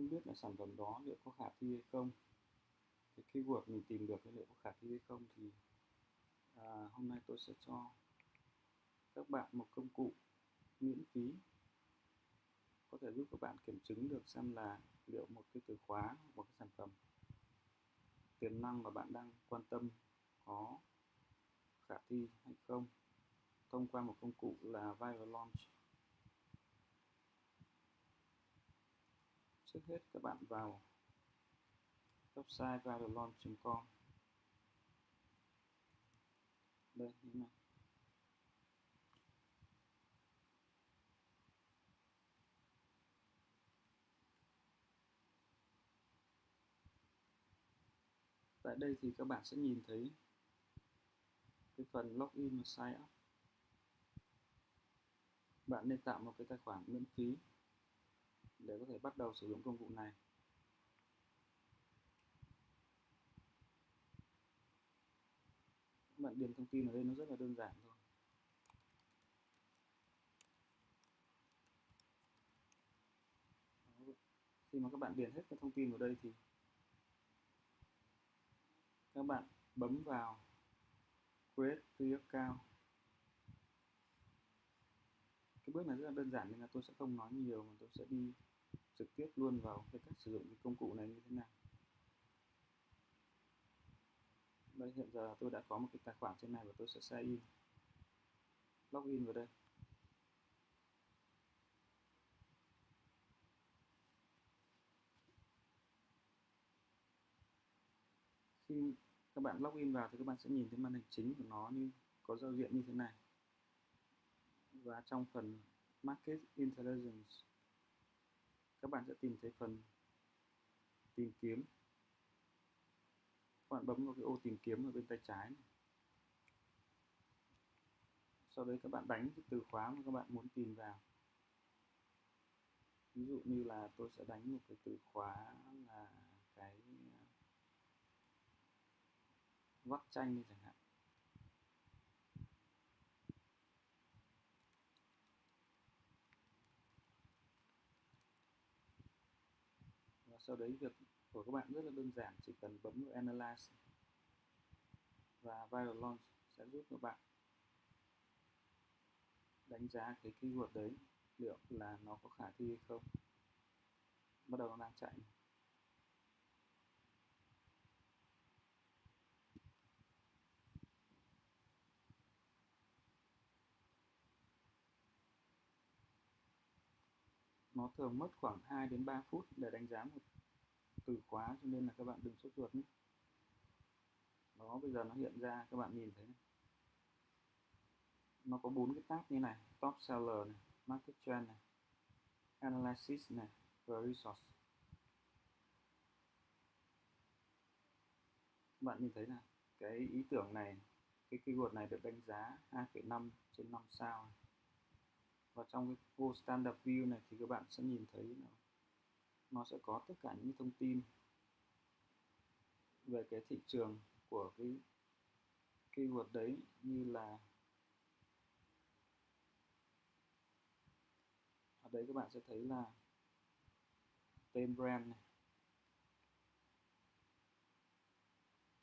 không biết là sản phẩm đó liệu có khả thi hay không. Cái keyword mình tìm được liệu có khả thi hay không thì à, hôm nay tôi sẽ cho các bạn một công cụ miễn phí. Có thể giúp các bạn kiểm chứng được xem là liệu một cái từ khóa một cái sản phẩm tiềm năng mà bạn đang quan tâm có khả thi hay không. Thông qua một công cụ là Viral Launch. Trước hết, các bạn vào website viralaunch.com đây, như này. Tại đây thì các bạn sẽ nhìn thấy cái phần login và sign up. Bạn nên tạo một cái tài khoản miễn phí để có thể bắt đầu sử dụng công cụ này. Các bạn điền thông tin ở đây nó rất là đơn giản thôi. Khi mà các bạn điền hết các thông tin vào đây thì các bạn bấm vào create free account. Cái bước này rất là đơn giản nên là tôi sẽ không nói nhiều mà tôi sẽ đi trực tiếp luôn vào cái cách sử dụng cái công cụ này như thế nào? Đây, hiện giờ tôi đã có một cái tài khoản trên này và tôi sẽ sign in login vào đây. Khi các bạn login vào thì các bạn sẽ nhìn thấy màn hình chính của nó như, có giao diện như thế này. Và trong phần Market Intelligence các bạn sẽ tìm thấy phần tìm kiếm. Các bạn bấm vào cái ô tìm kiếm ở bên tay trái này. sau đấy các bạn đánh cái từ khóa mà các bạn muốn tìm vào. Ví dụ như là tôi sẽ đánh một cái từ khóa là cái ờ, vắt chanh chẳng hạn. Sau đấy việc của các bạn rất là đơn giản, chỉ cần bấm vào Analyze và Viral Launch sẽ giúp các bạn đánh giá cái keyword đấy liệu là nó có khả thi hay không. Bắt đầu nó đang chạy nó thường mất khoảng 2 đến 3 phút để đánh giá một từ khóa cho nên là các bạn đừng sốt ruột nhé. Đó bây giờ nó hiện ra các bạn nhìn thấy này. nó có bốn cái tab như này top seller này market trend này analysis này và resource. Các bạn nhìn thấy là cái ý tưởng này cái keyword này được đánh giá 2,5 trên 5 sao này và trong cái vô standard view này thì các bạn sẽ nhìn thấy nó, nó sẽ có tất cả những thông tin về cái thị trường của cái keyword đấy như là ở đấy các bạn sẽ thấy là tên brand này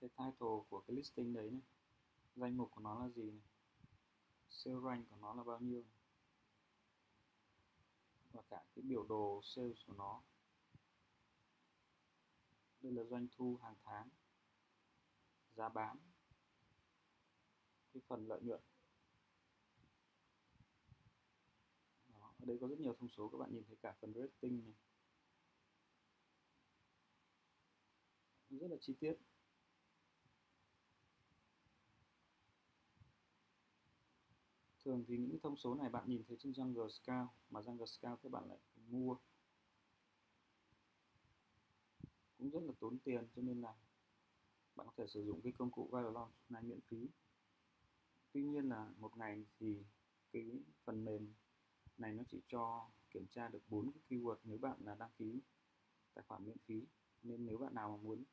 cái title của cái listing đấy này danh mục của nó là gì này sale rank của nó là bao nhiêu này và cả cái biểu đồ sales của nó. Đây là doanh thu hàng tháng giá bán cái phần lợi nhuận. Đó, ở đây có rất nhiều thông số các bạn nhìn thấy cả phần rating này. Rất là chi tiết. Thường thì những thông số này bạn nhìn thấy trên Jungle Scout mà Jungle Scout các bạn lại mua. Cũng rất là tốn tiền cho nên là bạn có thể sử dụng cái công cụ Viral Launch này miễn phí. Tuy nhiên là một ngày thì cái phần mềm này nó chỉ cho kiểm tra được bốn cái keyword nếu bạn là đăng ký tài khoản miễn phí. Nên nếu bạn nào mà muốn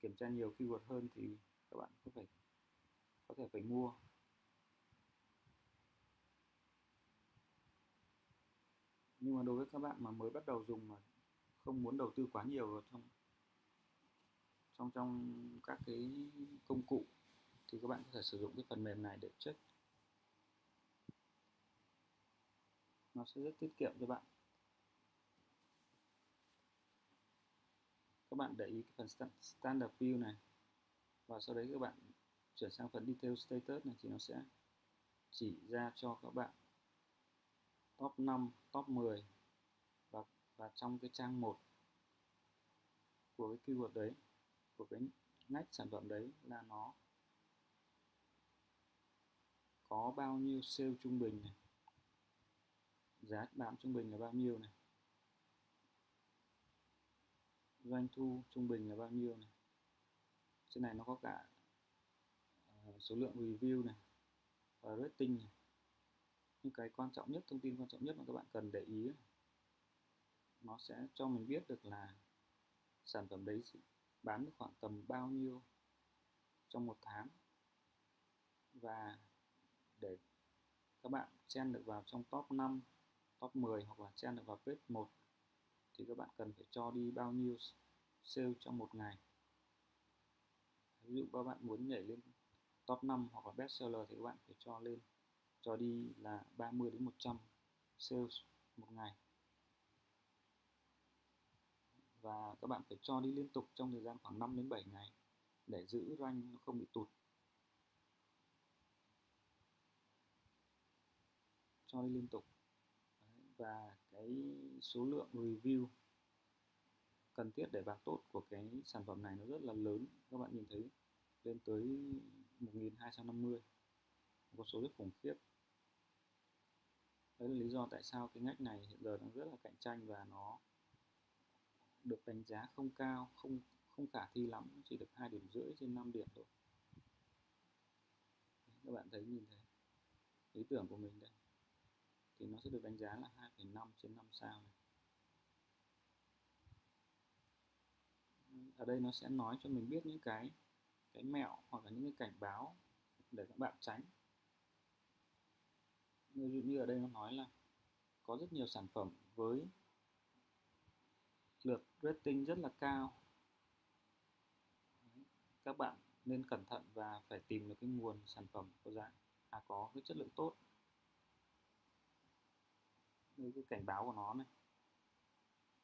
kiểm tra nhiều keyword hơn thì các bạn có phải có thể phải mua. Nhưng mà đối với các bạn mà mới bắt đầu dùng mà không muốn đầu tư quá nhiều vào trong trong trong các cái công cụ, thì các bạn có thể sử dụng cái phần mềm này để check. Nó sẽ rất tiết kiệm cho bạn. Các bạn để ý cái phần standard view này, và sau đấy các bạn chuyển sang phần detail status này, thì nó sẽ chỉ ra cho các bạn top 5, top 10 và và trong cái trang 1 của cái keyword đấy của cái ngách sản phẩm đấy là nó có bao nhiêu sale trung bình này giá bán trung bình là bao nhiêu này doanh thu trung bình là bao nhiêu này. Trên này nó có cả ờ, số lượng review này và rating này nhưng cái quan trọng nhất, thông tin quan trọng nhất mà các bạn cần để ý nó sẽ cho mình biết được là sản phẩm đấy bán được khoảng tầm bao nhiêu trong một tháng. Và để các bạn chen được vào trong top 5 top 10 hoặc là chen được vào page 1 thì các bạn cần phải cho đi bao nhiêu sale trong một ngày. Ví dụ các bạn muốn nhảy lên top 5 hoặc là best seller thì các bạn phải cho lên cho đi là 30 đến 100 sales một ngày. Và các bạn phải cho đi liên tục trong thời gian khoảng 5 đến 7 ngày để giữ rank nó không bị tụt. Cho đi liên tục. Và cái số lượng review cần thiết để bán tốt của cái sản phẩm này nó rất là lớn. Các bạn nhìn thấy lên tới 1250 có số rất khủng khiếp. Đấy là lý do tại sao cái ngách này hiện giờ đang rất là cạnh tranh và nó được đánh giá không cao không không khả thi lắm chỉ được hai điểm rưỡi trên 5 điểm thôi. Các bạn thấy nhìn thấy ý tưởng của mình đây. Thì nó sẽ được đánh giá là 2,5 trên 5 sao này. ở đây nó sẽ nói cho mình biết những cái cái mẹo hoặc là những cái cảnh báo để các bạn tránh ví dụ như ở đây nó nói là có rất nhiều sản phẩm với lượt rating rất là cao. Các bạn nên cẩn thận và phải tìm được cái nguồn sản phẩm có giá dạ. à, có cái chất lượng tốt. Đây cái cảnh báo của nó này.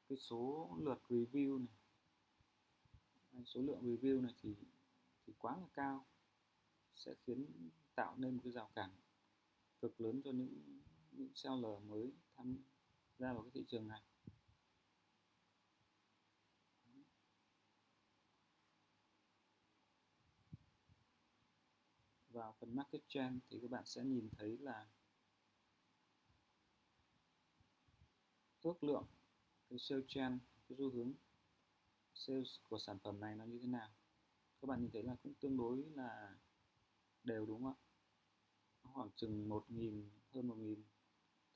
Cái số lượt review này. Số lượng review này thì thì quá là cao. Sẽ khiến tạo nên một cái rào cản cực lớn cho những những seller mới tham gia vào cái thị trường này. Vào phần market trend thì các bạn sẽ nhìn thấy là ước lượng cái sales trend, cái xu hướng sales của sản phẩm này nó như thế nào. Các bạn nhìn thấy là cũng tương đối là đều, đúng không ạ? Khoảng chừng 1.000 hơn 1.000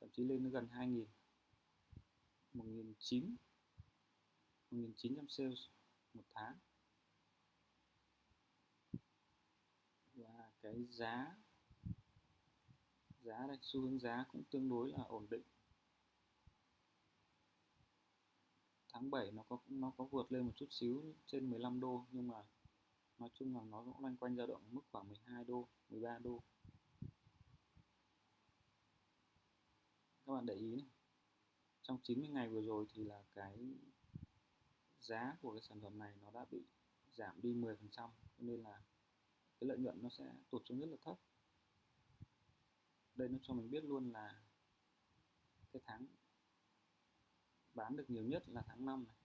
thậm chí lên gần 2.000 1.900 1.900 sales một tháng. Và cái giá giá đây, xu hướng giá cũng tương đối là ổn định. Tháng 7 nó có nó có vượt lên một chút xíu trên 15 đô, nhưng mà nói chung là nó cũng loanh quanh dao động mức khoảng 12 đô 13 đô. Các bạn để ý này. Trong 90 ngày vừa rồi thì là cái giá của cái sản phẩm này nó đã bị giảm đi 10 phần trăm nên là cái lợi nhuận nó sẽ tụt xuống rất là thấp. Đây nó cho mình biết luôn là cái tháng bán được nhiều nhất là tháng 5 này.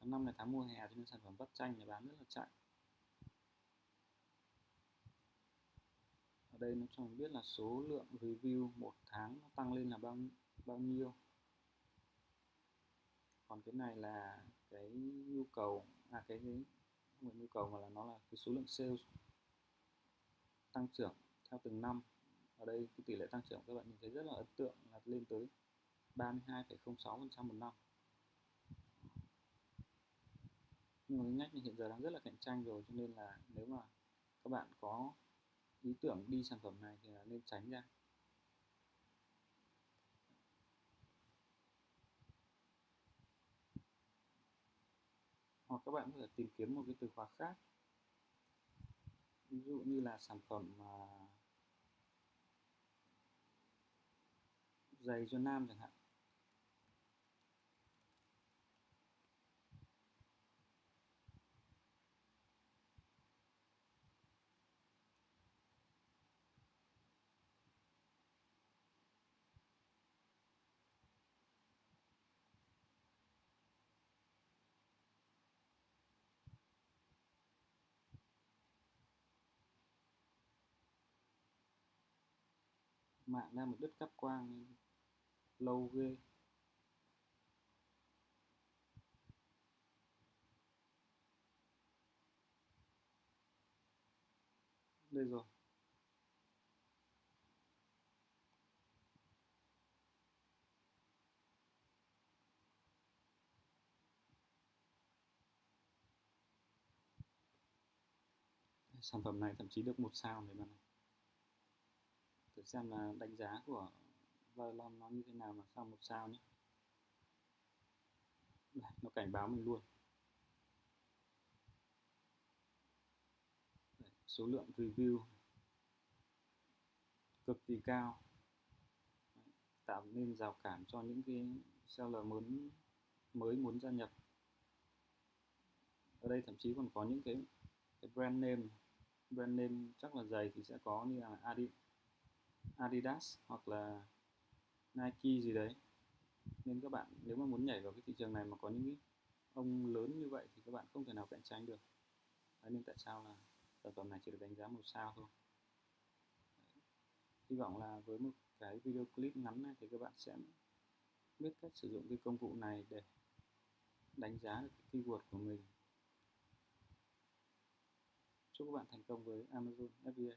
Tháng 5 là tháng mùa hè cho nên sản phẩm vắt chanh này bán rất là chạy. Ở đây nó cho mình biết là số lượng review một tháng nó tăng lên là bao bao nhiêu. Còn cái này là cái nhu cầu à cái, cái không phải nhu cầu mà là nó là cái số lượng sales tăng trưởng theo từng năm. Ở đây cái tỷ lệ tăng trưởng các bạn nhìn thấy rất là ấn tượng là lên tới 32,06% một năm. Nhưng mà ngách này hiện giờ đang rất là cạnh tranh rồi cho nên là nếu mà các bạn có ý tưởng đi sản phẩm này thì là nên tránh ra. Hoặc các bạn có thể tìm kiếm một cái từ khóa khác. Ví dụ như là sản phẩm uh, giày cho nam chẳng hạn. Mạng đang một đứt cáp quang lâu ghê. Đây rồi. Sản phẩm này thậm chí được một sao này bạn này xem là đánh giá của Valon nó như thế nào mà sao một sao nhé Đây, nó cảnh báo mình luôn. Đây, số lượng review cực kỳ cao. Tạo nên rào cản cho những cái seller muốn mới muốn gia nhập. Ở đây thậm chí còn có những cái, cái brand name. Brand name chắc là giày thì sẽ có như là Adidas. Adidas hoặc là Nike gì đấy. Nên các bạn nếu mà muốn nhảy vào cái thị trường này mà có những ông lớn như vậy thì các bạn không thể nào cạnh tranh được. Đấy, nên tại sao là sản phẩm này chỉ được đánh giá một sao thôi. Đấy. hy vọng là với một cái video clip ngắn này thì các bạn sẽ biết cách sử dụng cái công cụ này để đánh giá được cái keyword của mình. Chúc các bạn thành công với Amazon FBA